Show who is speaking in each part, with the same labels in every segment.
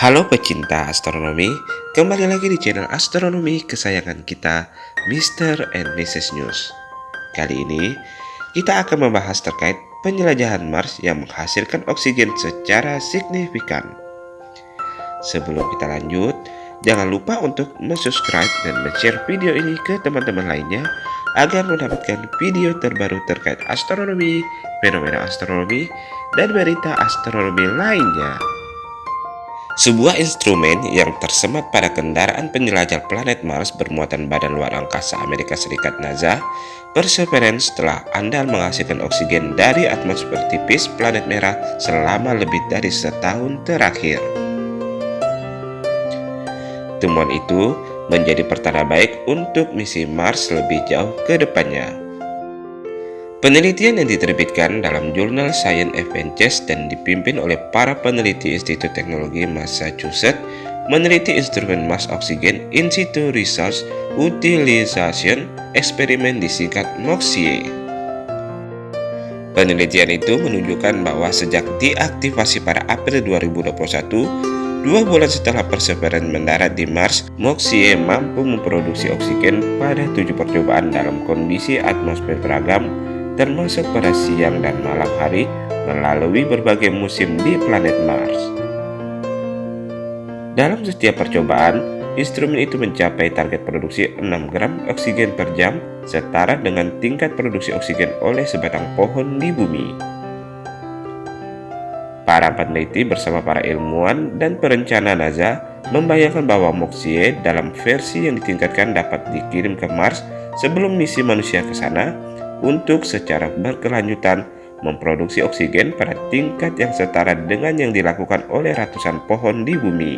Speaker 1: Halo pecinta astronomi, kembali lagi di channel astronomi kesayangan kita, Mr. and Mrs. News. Kali ini, kita akan membahas terkait penjelajahan Mars yang menghasilkan oksigen secara signifikan. Sebelum kita lanjut, jangan lupa untuk subscribe dan share video ini ke teman-teman lainnya agar mendapatkan video terbaru terkait astronomi, fenomena astronomi, dan berita astronomi lainnya. Sebuah instrumen yang tersemat pada kendaraan penjelajah planet Mars bermuatan badan luar angkasa Amerika Serikat NASA, Perseverance telah andal menghasilkan oksigen dari atmosfer tipis planet merah selama lebih dari setahun terakhir. Temuan itu menjadi pertanda baik untuk misi Mars lebih jauh ke depannya. Penelitian yang diterbitkan dalam jurnal Science Advances dan dipimpin oleh para peneliti Institut Teknologi Massachusetts meneliti instrumen Mars Oxygen In Situ Research Utilization Eksperimen disingkat MOXIE. Penelitian itu menunjukkan bahwa sejak diaktifasi pada April 2021, dua bulan setelah Perseverance mendarat di Mars, MOXIE mampu memproduksi oksigen pada tujuh percobaan dalam kondisi atmosfer beragam termasuk pada siang dan malam hari melalui berbagai musim di planet Mars. Dalam setiap percobaan, instrumen itu mencapai target produksi 6 gram oksigen per jam setara dengan tingkat produksi oksigen oleh sebatang pohon di bumi. Para peneliti bersama para ilmuwan dan perencana NASA membayangkan bahwa Moxie dalam versi yang ditingkatkan dapat dikirim ke Mars sebelum misi manusia ke sana untuk secara berkelanjutan memproduksi oksigen pada tingkat yang setara dengan yang dilakukan oleh ratusan pohon di bumi.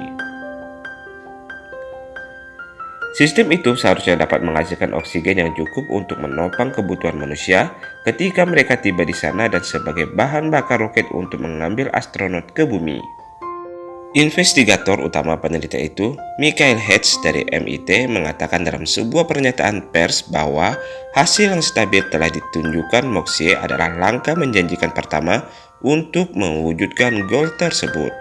Speaker 1: Sistem itu seharusnya dapat menghasilkan oksigen yang cukup untuk menopang kebutuhan manusia ketika mereka tiba di sana dan sebagai bahan bakar roket untuk mengambil astronot ke bumi. Investigator utama penelitian itu, Michael Hedges dari MIT, mengatakan dalam sebuah pernyataan pers bahwa hasil yang stabil telah ditunjukkan Moxie adalah langkah menjanjikan pertama untuk mewujudkan goal tersebut.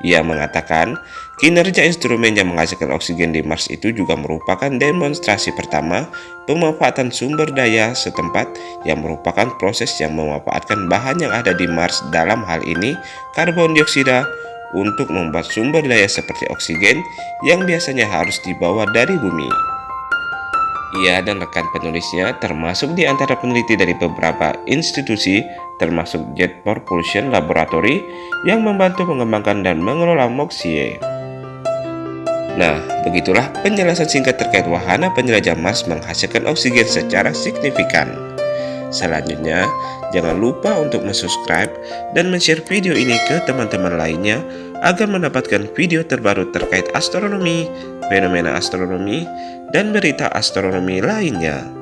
Speaker 1: Ia mengatakan, kinerja instrumen yang menghasilkan oksigen di Mars itu juga merupakan demonstrasi pertama pemanfaatan sumber daya setempat yang merupakan proses yang memanfaatkan bahan yang ada di Mars dalam hal ini karbon dioksida, untuk membuat sumber daya seperti oksigen yang biasanya harus dibawa dari bumi. Ia dan rekan penulisnya termasuk di antara peneliti dari beberapa institusi termasuk Jet Propulsion Laboratory yang membantu mengembangkan dan mengelola MOXIE. Nah, begitulah penjelasan singkat terkait wahana penjelajah Mars menghasilkan oksigen secara signifikan. Selanjutnya, jangan lupa untuk subscribe dan share video ini ke teman-teman lainnya agar mendapatkan video terbaru terkait astronomi, fenomena astronomi, dan berita astronomi lainnya.